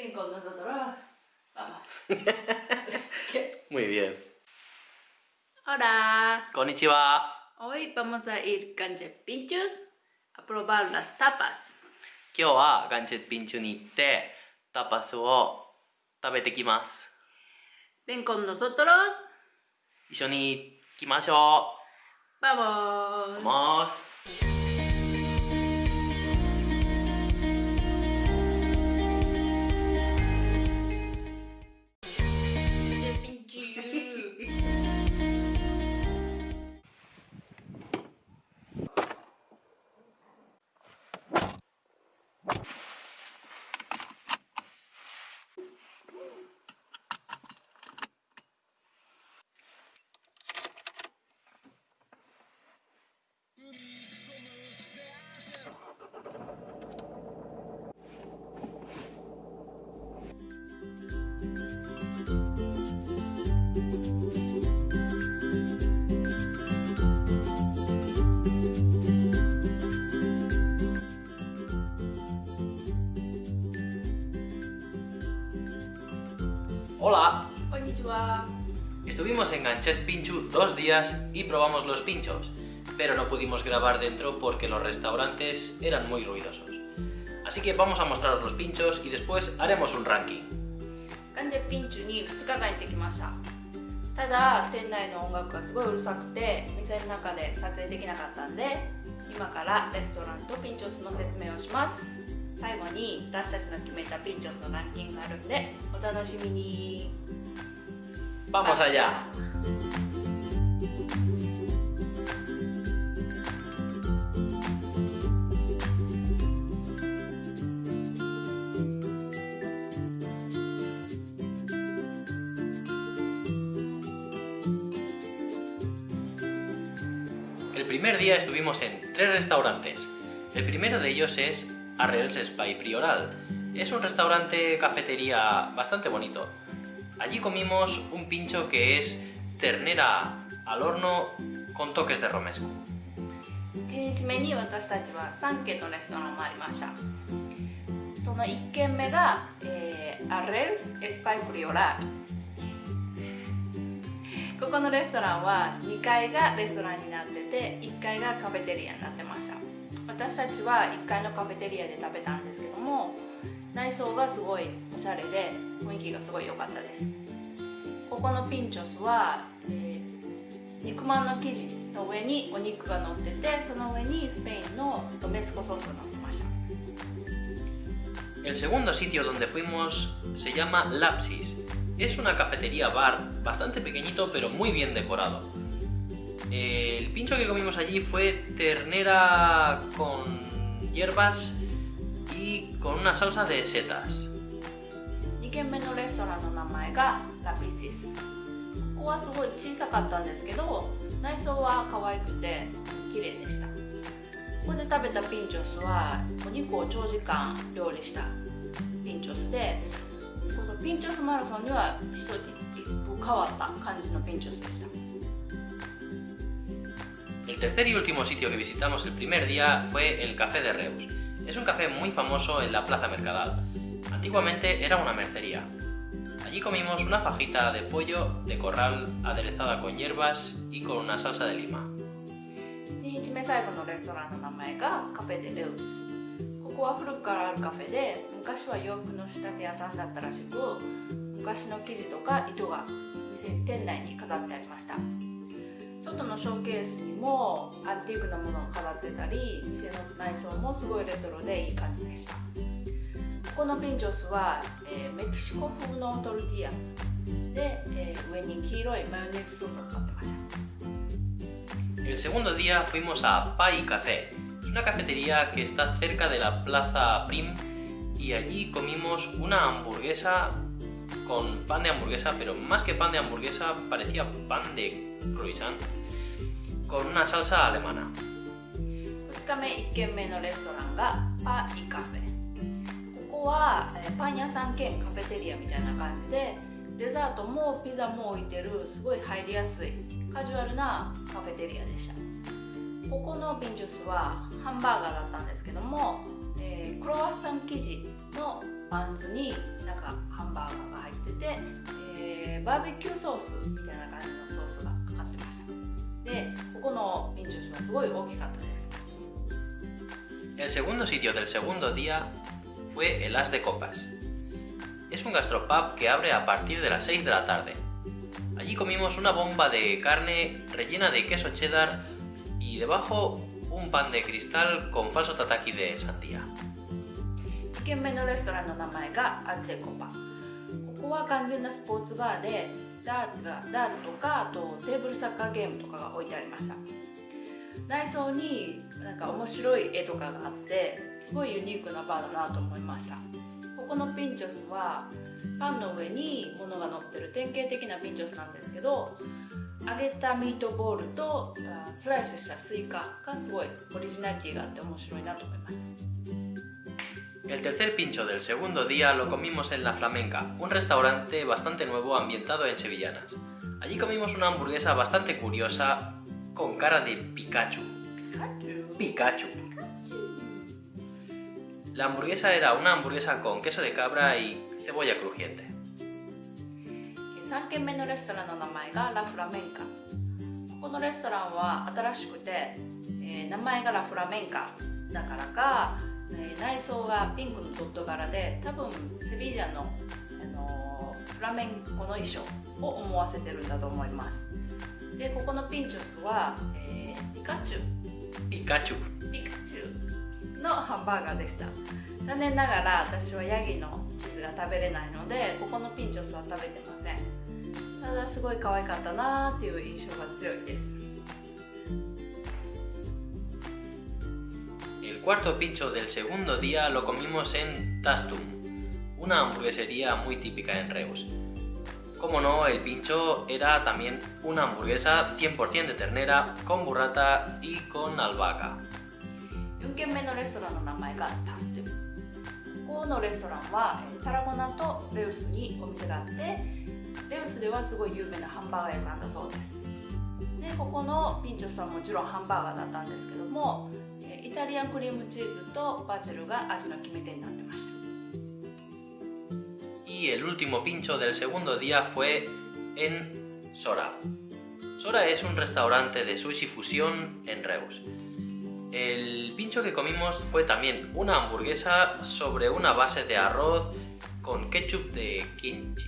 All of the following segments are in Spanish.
Ven con nosotros. Vamos. Muy bien. Hola. Konnichiwa. Hoy vamos a ir con Pinchu a probar las tapas. 今日はガンチェッピンチュに行ってタパスを食べてきます Ven con nosotros. 一緒に行きましょ Vamos. うます Hola. Konnichiwa. Estuvimos en Ganchet Pinchu dos días y probamos los pinchos, pero no pudimos grabar dentro porque los restaurantes eran muy ruidosos. Así que vamos a mostraros los pinchos y después haremos un ranking. ガンデピンチュに2日間行ってきましたただ店内の音楽がすごいうるさくて店の中で撮影できなかったんで今からレストランとピンチョスの説明をします 最後に私たちの決めたピンチョスのランキングがあるんでお楽しみに ¡Vamos allá! El primer día estuvimos en tres restaurantes. El primero de ellos es Arrels Spy Prioral. Es un restaurante cafetería bastante bonito. Allí comimos un pincho que es ternera al horno con toques de romesco. 1日目に私たちは3軒のレストランを回りましたその1軒目が、えー、アレルス・エスパイプリオラここのレストランは2階がレストランになってて1階がカフェテリアになってました 私たちは1階のカフェテリアで食べたんですけども内装がすごいおしゃれで雰囲気がすごい良かったですここのピンチョスは、えー肉まんの生地の上にお肉が乗っててその上にスペインのロメスコソースが乗ってました El segundo sitio donde fuimos se llama Lapsis. Es una cafetería bar bastante pequeñito pero muy bien decorado. El pincho que comimos allí fue ternera con hierbas y con una salsa de setas. 2軒目のレストランの名前がラピシスここはすごい小さかったんですけど内装は可愛くて綺麗でしたここで食べたピンチョスはお肉を長時間料理したピンチョスでこのピンチョスマラソンには一つ一歩変わった感じのピンチョスでした El tercer y último sitio que visitamos el primer día fue el Café de Reus. Es un café muy famoso en la Plaza Mercadal. Antiguamente era una mercería. Allí comimos una fajita de pollo de corral aderezada con hierbas y con una salsa de lima. 1日目最後のレストランの名前がカフェデレウスここは古くからあるカフェで昔は洋服の仕立て屋さんだったらしく昔の生地とか糸が店店内に飾ってありました 外のショーケースにもアンティークなものを飾ってたり店の内装もすごいレトロでいい感じでした。ここのピンチョスは、えーメキシコ風のトルティーヤで、えー上に黄色いマヨネーズソースがかってました。El segundo día fuimos a Pai Café. Una cafetería que está cerca de la Plaza Prim. Y allí comimos una hamburguesa con pan de hamburguesa, pero más que pan de hamburguesa parecía pan de croissant con una salsa alemana. 2日目1軒目のレストランがパイカフェここはパン屋さん兼カフェテリアみたいな感じでデザートもピザも置いてるすごい入りやすいカジュアルなカフェテリアでしたここのピンチュースはハンバーガーだったんですけども、えークロワッサン生地のパンツになんかハンバーガーが入ってて、えーバーベキューソースみたいな感じのソースがかかってましたでここのピンチョスはすごい大きかったです El segundo sitio del segundo día fue el As de Copas. Es un gastropub que abre a partir de las 6 de la tarde. Allí comimos una bomba de carne rellena de queso cheddar y debajo un pan de cristal con falso tataki de sandía. 2軒目のレストランの名前がアズセコパここは完全なスポーツバーでダーツがダーツとかあとテーブルサッカーゲームとかが置いてありました。内装になんか面白い絵とかがあってすごいユニークなバーだなと思いました。ここのピンチョスはパンの上に物が乗ってる典型的なピンチョスなんですけど揚げたミートボールとスライスしたスイカがすごいオリジナリティがあって面白いなと思いました。El tercer pincho del segundo día lo comimos en La Flamenca, un restaurante bastante nuevo ambientado en Sevillanas. Allí comimos una hamburguesa bastante curiosa con cara de Pikachu. Pikachu. La hamburguesa era una hamburguesa con queso de cabra y cebolla crujiente. 3軒目のレストランの名前がラ・フラメンカここのレストランは新しくて、えー名前がラ・フラメンカだからか、 えー内装がピンクのドット柄で多分セビージャの、あのーフラメンコの衣装を思わせてるんだと思います。でここのピンチョスは、えーピカチュウ。Pikachu. ピカチュウのハンバーガーでした。残念ながら私はヤギのチーズが食べれないのでここのピンチョスは食べてません。ただすごい可愛かったなーっていう印象が強いです El cuarto pincho del segundo día lo comimos en Tastum, una hamburguesería muy típica en Reus. Como no, el pincho era también una hamburguesa 100% de ternera, con burrata y con albahaca. 4軒目のレストランの名前がタステュここのレストランはえータラゴナとレウスにお店があってレウスではすごい有名なハンバーガー屋さんだそうですでここのピンチョスはもちろんハンバーガーだったんですけどもえー イタリアンクリームチーズとバジルが味の決め手になってました Y el último pincho del segundo día fue en Sora. Sora es un restaurante de sushi fusión en Reus. El pincho que comimos fue también una hamburguesa sobre una base de arroz con ketchup de kimchi.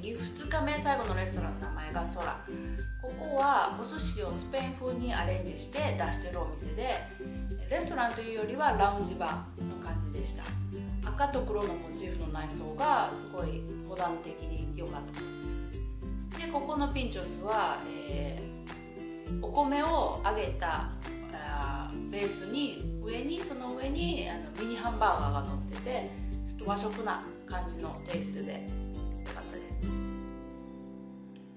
Eh, 2日目最後のレストランの名前が空ここはお寿司をスペイン風にアレンジして出してるお店でレストランというよりはラウンジバーの感じでした。赤と黒のモチーフの内装がすごいモダン的に良かった。ですでここのピンチョスは、えーお米を揚げたベースに上にその上にあのミニハンバーガーが乗っててちょっと和食な感じのテイストで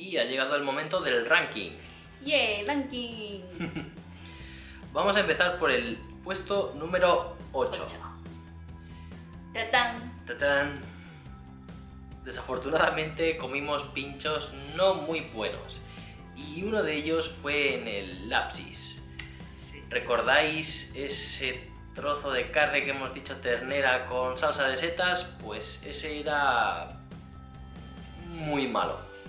Y ha llegado el momento del ranking. ¡Yeah! ¡Ranking! Vamos a empezar por el puesto número 8. 8. ¡Tatán! Desafortunadamente comimos pinchos no muy buenos. Y uno de ellos fue en el lapsis. ¿Recordáis ese trozo de carne que hemos dicho ternera con salsa de setas, pues ese era muy malo.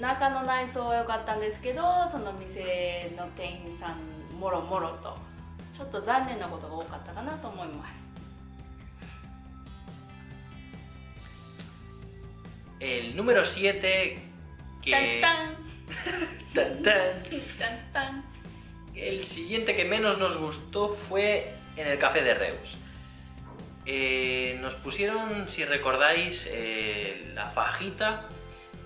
中の内装は良かったんですけどその店の店員さんもろもろとちょっと残念なことが多かったかなと思います El número 7 que... タンタン Tan, tan. タンタン El siguiente que menos nos gustó fue en el café de Reus. Eh, nos pusieron, si recordáis, eh, la fajita,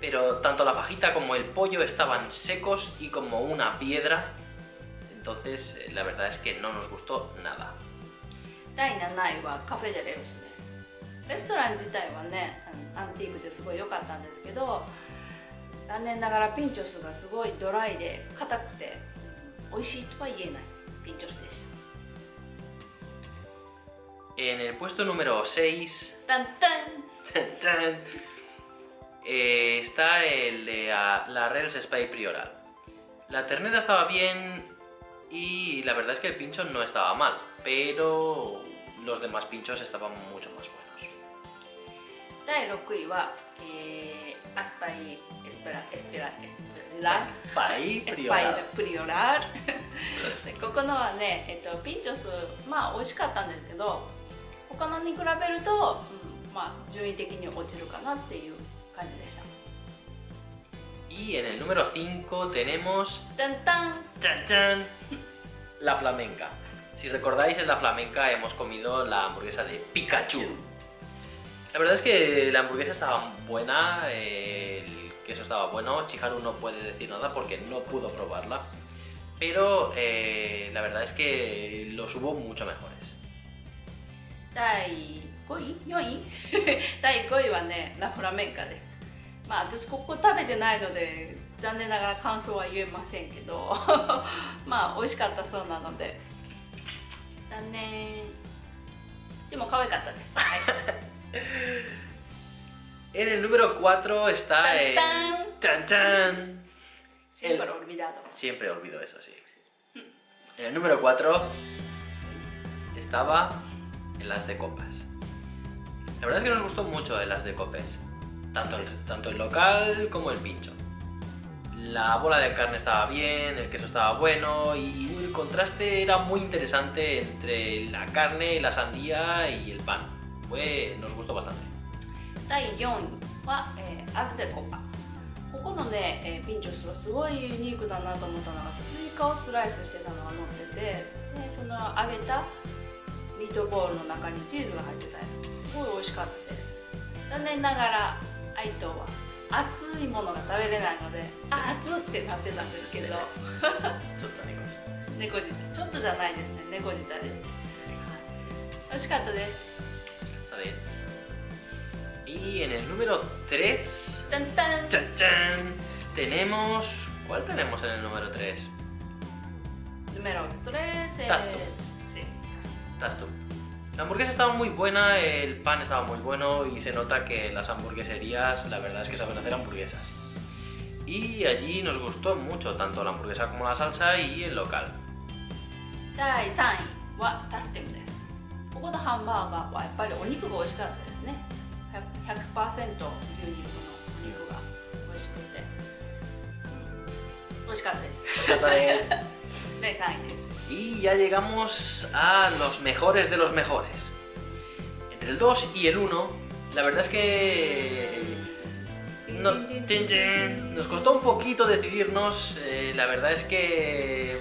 pero tanto la fajita como el pollo estaban secos y como una piedra. Entonces, eh, la verdad es que no nos gustó nada. 第7位はカフェデレウスですレストラン自体はねアンティークですごい良かったんですけど残念ながらピンチョスがすごいドライで硬くて美味しいとは言えないピンチョスでした En el puesto número 6 タンタン Tan, tan. Eh, está el de ah, la Reels Spy Prioral. La ternera estaba bien y la verdad es que el pincho no estaba mal, pero los demás pinchos estaban mucho más buenos. 第6位は、えー、アスパイエスペラエスペラエスペラ Spy エスパイ Prioral. プリオラールでここのはね、えっと、ピンチョスまあ美味しかったんですけど他のに比べると、うん、まあ順位的に落ちるかなっていう 感じでした Y en el número 5 tenemosタンタン ¡Chan, chan! la flamenca. Si recordáis, en la flamenca hemos comido la hamburguesa de Pikachu. La verdad es que la hamburguesa estaba buena, eh, el queso estaba bueno. Chiharu no puede decir nada porque no pudo probarla. Pero eh, la verdad es que los hubo mucho mejores. 第5位4位第5位はねラフラメンカです まあ私ここ食べてないので残念ながら感想は言えませんけどまあ美味しかったそうなので残念でも可愛かったです、はい、 En el número 4 está el... ¡Tan, ¡Chan, chan! シンプルオルビダード Siempre olvido eso, sí. En el número 4 estaba el as de copas. La verdad es que nos gustó mucho el as de copas. Tanto el, tanto el local como el pincho. La bola de carne estaba bien, el queso estaba bueno y el contraste era muy interesante entre la carne, la sandía y el pan. Fue, nos gustó bastante. 第4位は、えーアズデコパここのね、えーピンチョスはすごいユニークだなと思ったのがスイカをスライスしてたのが乗っててでその揚げたミートボールの中にチーズが入ってたりすごい美味しかったです残念ながら は熱いものが食べれないのであ熱ってなってたんですけど。ちょっとじゃないですね。猫舌です。美しかったです。そうです。いいえね。número 3タンタン。タンタンタン tenemos ¿cuál tenemos en el número 3? número 3 es... ¿Tas tú? sí。¿Tas tú? La hamburguesa estaba muy buena, el pan estaba muy bueno y se nota que las hamburgueserías la verdad es que saben hacer hamburguesas. Y allí nos gustó mucho, tanto la hamburguesa como la salsa y el local. 第3位はタステムですここのハンバーガーはやっぱりお肉が美味しかったですね100%牛肉のお肉が美味しくて美味しかったです Entonces, 第3位です y ya llegamos a los mejores de los mejores. Entre el 2 y el 1, la verdad es que... Eh, nos, costó un poquito decidirnos, eh, la verdad es que...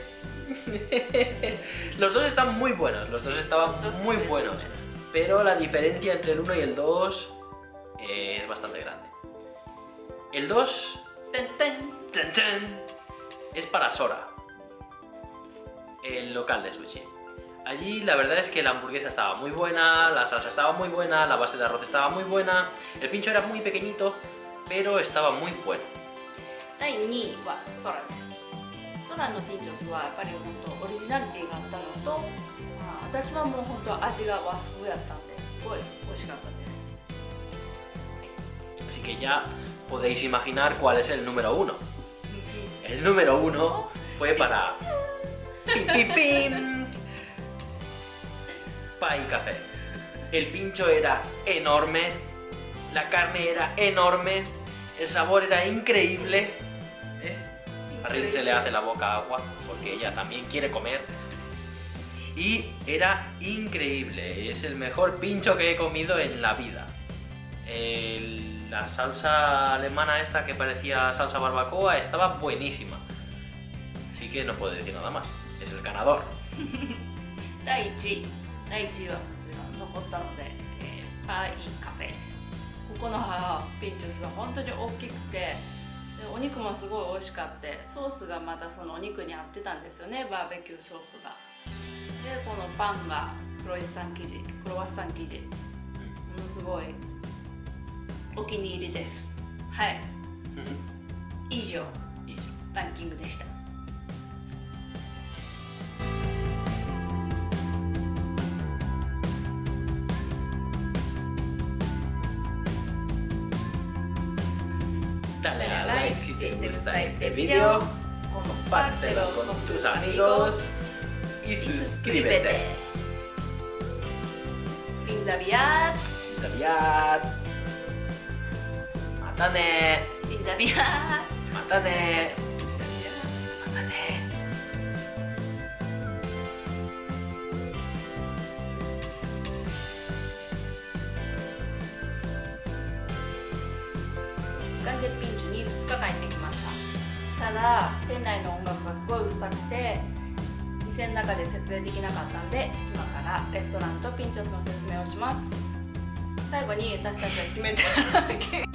los dos están muy buenos, los dos estaban muy buenos, pero la diferencia entre el 1 y el 2 eh, es bastante grande. El 2 es para Sora el local de sushi. Allí la verdad es que la hamburguesa estaba muy buena, la salsa estaba muy buena, la base de arroz estaba muy buena, el pincho era muy pequeñito, pero estaba muy bueno. 第2位はソラですソラのピンチョスはやっぱり本当オリジナリティがあったのと、まあ、私はもう本当味が和風やったんですごい美味しかったです Así que ya podéis imaginar cuál es el número uno. El número uno fue para... ¡Pim, pim, pim! Pie Café. El pincho era enorme, la carne era enorme, el sabor era increíble. ¿eh? A Rin se le hace la boca agua porque ella también quiere comer. Y era increíble, es el mejor pincho que he comido en la vida. El- la salsa alemana esta que parecía salsa barbacoa estaba buenísima. Así que no puedo decir nada más. Es el ganador. 第1位第1位はもちろん残ったので、えーパイカフェ。ここのピンチョスは本当に大きくてでお肉もすごい美味しかってソースがまたそのお肉に合ってたんですよねバーベキューソースが。でこのパンがクロワッサン生地クロワッサン生地。ものすごいお気に入りです。はい。以上。いいじランキングでした dale a like si te gusta este, este video, compártelo con tus amigos y suscríbete. Fin Daviat. Fin Daviat. Matane. Fin Daviat. Matane. ただ店内の音楽がすごいうるさくて店の中で設営できなかったんで今からレストランとピンチョスの説明をします。最後に私たちは決めたランキング